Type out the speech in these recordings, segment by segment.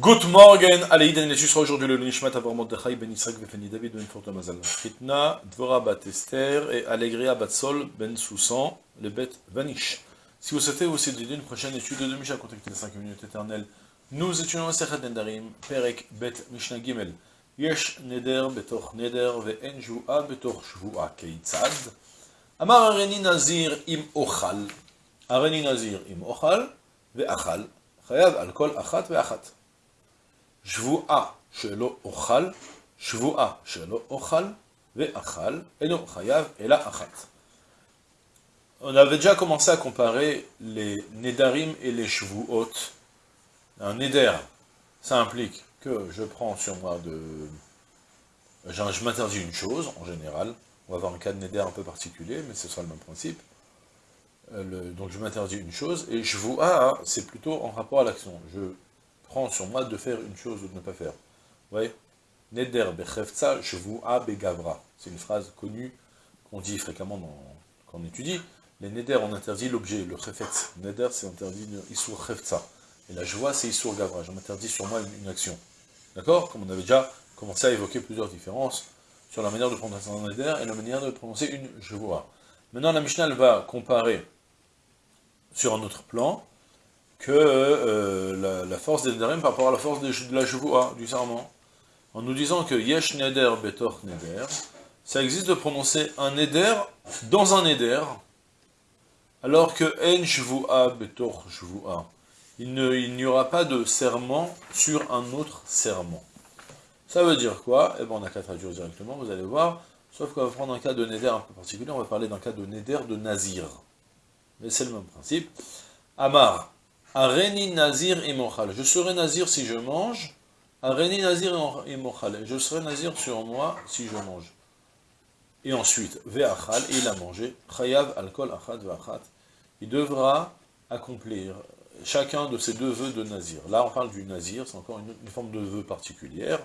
Good morning, allez, Iden, tu seras aujourd'hui le Nishmat Avar Mordechai Ben Yitzhak Ben David Ben Forta Mazal. Chitna, Dvora Bat Esther et Allegria Bat Sol Ben Soussan, le Bet Vanish. Si vous souhaitez aussi dédier une prochaine étude de Misha, contactez les 5 minutes éternelles. Nous étudions Sechet Nendarim, Perek Bet Mishnah Gimel. Yesh Neder Betoch Neder Ve'en Jua Betoch Shvua Keitzad. Amar Areni Nazir Im Ochal. Areni Nazir Im Ochal Ve'achal. חייב על כל אחת ואחת. Shvua shelo ochal, Shvua shelo ochal, ve'achal, eno chayav, et achat. On avait déjà commencé à comparer les nedarim et les shvuot. Un neder, ça implique que je prends sur moi de... Je m'interdis une chose, en général. On va avoir un cas de neder un peu particulier, mais ce sera le même principe. Euh, donc je m'interdis une chose, et je vous c'est plutôt en rapport à l'action. Je prend sur moi de faire une chose ou de ne pas faire. Vous voyez Neder bechefza shvu'a begavra. C'est une phrase connue qu'on dit fréquemment quand on étudie. Les neder, on interdit l'objet, le chefetz. Neder, c'est interdit isur chefza. Et la joie, c'est isur gavra. Je m'interdis sur moi une, action. D'accord Comme on avait déjà commencé à évoquer plusieurs différences sur la manière de prononcer un neder et la manière de prononcer une joie. Maintenant, la Mishnah, va comparer sur un autre plan, que euh, la, force des Nederim par rapport à la force de, la Jvoua, du serment. En nous disant que Yesh Neder Betor Neder, ça existe de prononcer un Neder dans un Neder, alors que En Jvoua Betor. Il n'y aura pas de serment sur un autre serment. Ça veut dire quoi? Eh bien, on n'a qu'à traduire directement, vous allez voir. Sauf qu'on va prendre un cas de Neder un peu particulier, on va parler d'un cas de Neder de Nazir. Mais c'est le même principe. Amar, Areni Nazir et Mochal. Je serai Nazir si je mange. Areni Nazir et Mochal. Je serai Nazir sur moi si je mange. Et ensuite, Ve'achal, il a mangé. Chayav alkol achat ve'achat. Il devra accomplir chacun de ces deux vœux de Nazir. Là, on parle du Nazir, c'est encore une, forme de vœu particulière.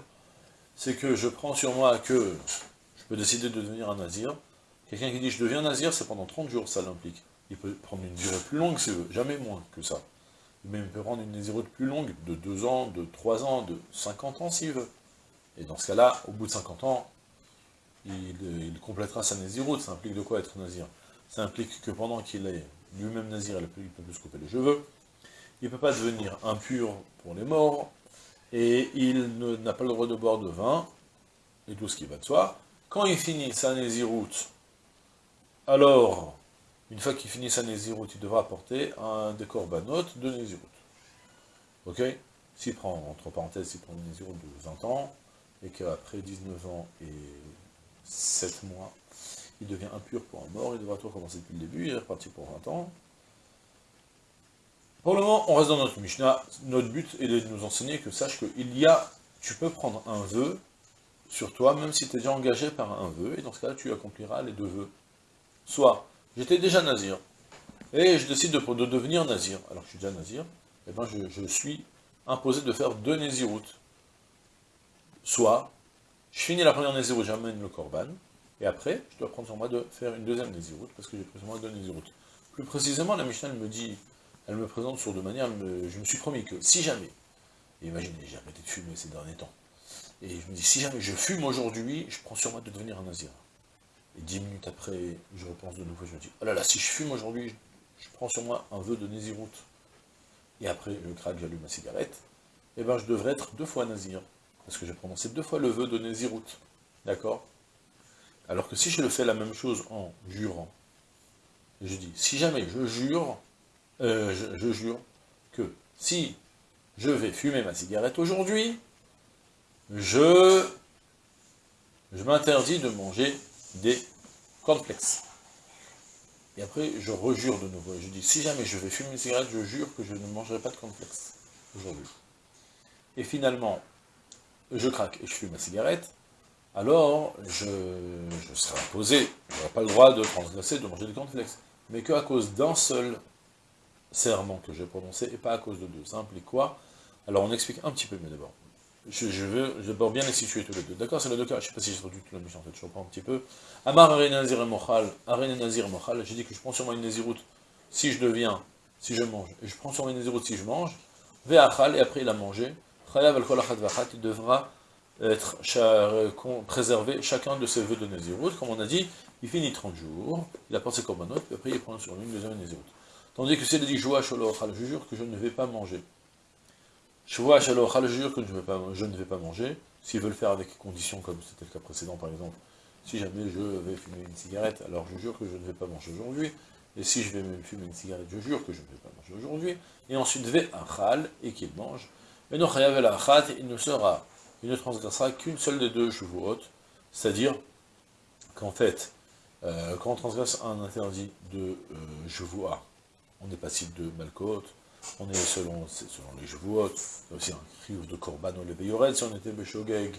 C'est que je prends sur moi que je peux décider de devenir un Nazir. Quelqu'un qui dit je deviens Nazir, c'est pendant 30 jours, ça l'implique. Il peut prendre une durée plus longue s'il veut, jamais moins que ça. Il peut prendre une nésiroute plus longue, de 2 ans, de 3 ans, de 50 ans s'il veut. Et dans ce cas-là, au bout de 50 ans, il, complétera sa nésiroute. Ça implique de quoi être nazir? Ça implique que pendant qu'il est lui-même nazir, il il peut plus se couper les cheveux, il ne peut pas devenir impur pour les morts, et il n'a pas le droit de boire de vin, et tout ce qui va de soi. Quand il finit sa nésiroute, alors une fois qu'il finit sa Nézirut, il devra apporter un décorbanot de Nézirut. Ok? S'il prend, entre parenthèses, s'il prend une Nézirut de 20 ans, et qu'après 19 ans et 7 mois, il devient impur pour un mort, il devra tout recommencer depuis le début, il est reparti pour 20 ans. Pour le moment, on reste dans notre Mishnah. Notre but est de nous enseigner que sache qu'il y a, tu peux prendre un vœu sur toi, même si tu es déjà engagé par un vœu, et dans ce cas-là, tu accompliras les deux vœux. Soit J'étais déjà nazir. Et je décide de, devenir nazir. Alors que je suis déjà nazir, eh ben je, suis imposé de faire deux naziroutes. Soit, je finis la première naziroute, j'amène le korban, et après, je dois prendre sur moi de faire une deuxième naziroute, parce que j'ai pris sur moi deux naziroutes. Plus précisément, la Mishnah me dit, elle me présente sur deux manières, je me suis promis que si jamais, imaginez, j'ai arrêté de fumer ces derniers temps, et je me dis, si jamais je fume aujourd'hui, je prends sur moi de devenir un nazir. Et dix minutes après, je repense de nouveau, je me dis, oh là là, si je fume aujourd'hui, je, prends sur moi un vœu de Néziroute, et après je craque, j'allume ma cigarette, et eh bien je devrais être deux fois Nazir, parce que j'ai prononcé deux fois le vœu de Néziroute, d'accord? Alors que si je le fais la même chose en jurant, je dis, si jamais je jure, euh, je jure que si je vais fumer ma cigarette aujourd'hui, je, je m'interdis de manger des complexes. Et après, je rejure de nouveau. Je dis, si jamais je vais fumer une cigarette, je jure que je ne mangerai pas de complexes aujourd'hui. Et finalement, je craque et je fume ma cigarette, alors je, serai imposé, je n'aurai pas le droit de transgresser, de manger des cornflakes. Mais qu'à cause d'un seul serment que j'ai prononcé, et pas à cause de deux. Ça implique quoi? Alors on explique un petit peu mieux d'abord je, veux, je bien les situer tous les deux. D'accord C'est le deux cas, je ne sais pas si j'ai traduit tout la mission en fait, je reprends un petit peu. Amar Arene Nazir Mochal, Arene Nazir Mochal, j'ai dit que je prends sur moi une Naziroute si je deviens, si je mange, et je prends sur moi une Naziroute si je mange, Ve'achal, et après il a mangé, Chayav al il devra être préservé chacun de ses vœux de Nézirut. Comme on a dit, il finit 30 jours, il apporte ses korbanot, puis après il prend sur lui une deuxième Nézirut. Tandis que s'il a dit je jure que je ne vais pas manger. Joua Shalochal, je jure que je ne vais pas, manger. S'il veut le faire avec conditions, comme c'était le cas précédent par exemple, si jamais je vais fumer une cigarette, alors je jure que je ne vais pas manger aujourd'hui. Et si je vais me fumer une cigarette, je jure que je ne vais pas manger aujourd'hui. Et ensuite, vais un chal, et qu'il mange. Et non, il ne sera, il ne transgressera qu'une seule des deux hautes, c'est-à-dire qu'en fait, euh, quand on transgresse un interdit de euh, on est passible de malcote, on est selon, selon les y a aussi un cri de korban ou le veilloret, si on était beshogeg,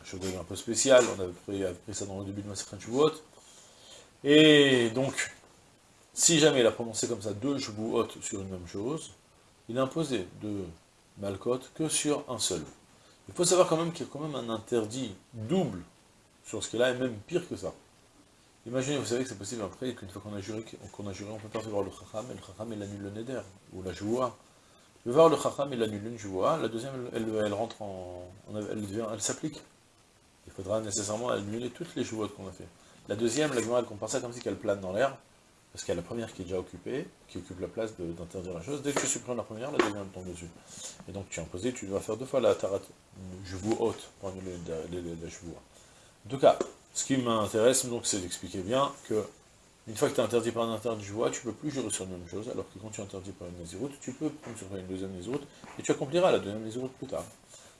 un shogeg un peu spécial, on avait pris, ça dans le début de ma Shavuot, et donc, si jamais il a prononcé comme ça deux hautes sur une même chose, il a imposé de malcote que sur un seul. Il faut savoir quand même qu'il y a quand même un interdit double sur ce qu'il a, et même pire que ça. Imaginez, vous savez que c'est possible après qu'une fois qu'on a juré, qu'on a juré, on peut pas voir le chacham, et le chacham il annule le neder, ou la joua. Vais voir le chacham, il annule une joua, la deuxième, elle, rentre en, elle, devient, elle s'applique. Il faudra nécessairement annuler toutes les jouas qu'on a fait. La deuxième, la elle compare ça comme si qu'elle plane dans l'air, parce qu'il y a la première qui est déjà occupée, qui occupe la place d'interdire la chose. Dès que tu supprimes la première, la deuxième tombe dessus. Et donc tu es imposé, tu dois faire deux fois la tarat, je vous haute, pour annuler la chevoua. En tout cas, ce qui m'intéresse, donc, c'est d'expliquer bien que, une fois que tu es interdit par un interdit tu ne peux plus jurer sur une même chose, alors que quand tu es interdit par une nésiroute, tu peux prendre sur une deuxième nésiroute, et tu accompliras la deuxième nésiroute plus tard.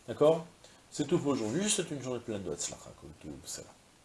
D'accord? C'est tout pour aujourd'hui, c'est une journée pleine de Hatzlacha, comme tout.